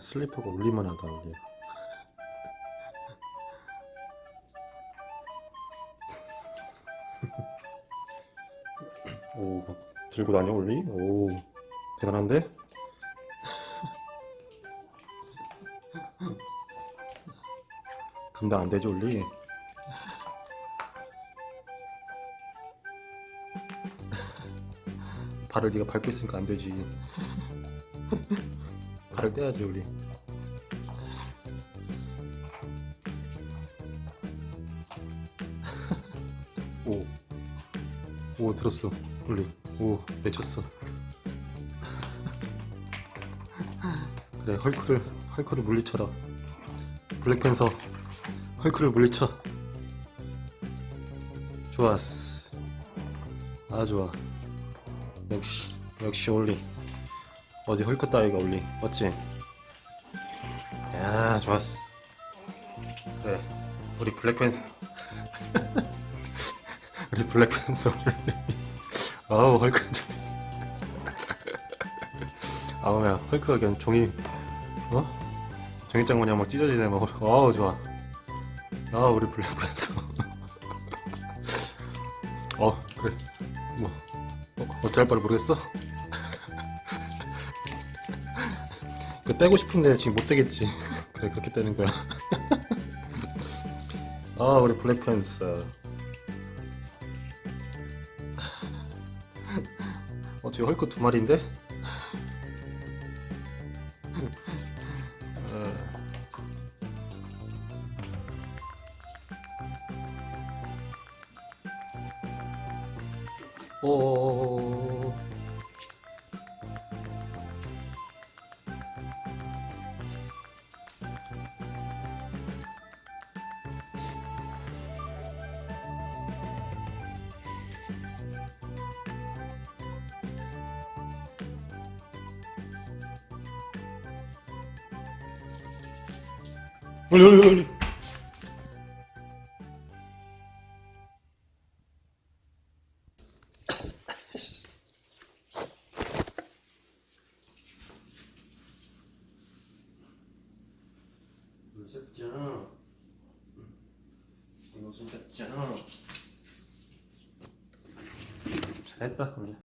슬리퍼가 올리만 하다 우리 오, 막 들고 다녀 올리? 오, 대단한데? 감당 안 되죠 올리? 발을 네가 밟고 있으니까 안 되지. 발을 떼야지 우리. 오, 오 들었어 올리. 오 내쳤어. 그래 헐크를 헐크를 물리쳐라. 블랙팬서 헐크를 물리쳐. 좋았어. 아 좋아. 역시 역시 올리. 어디 헐크 따위가 올리. 맞지? 야 좋았어. 그래 우리 블랙팬서. 우리 블랙팬서. 아우 헐크 좀. 아우 야 헐크가 그냥 종이 어? 종이장 마냥 막 찢어지네 막 아우 좋아 아 우리 블랙팬서. 어 그래. 뭐 어, 어찌할 바를 모르겠어? 그 떼고 싶은데 지금 못 떼겠지. 그래 그렇게 떼는 거야. 아 우리 블랙팬서. 어 지금 헐크 두 마리인데 오. 올리 올리 이거 좀 셋장 잘했다 우리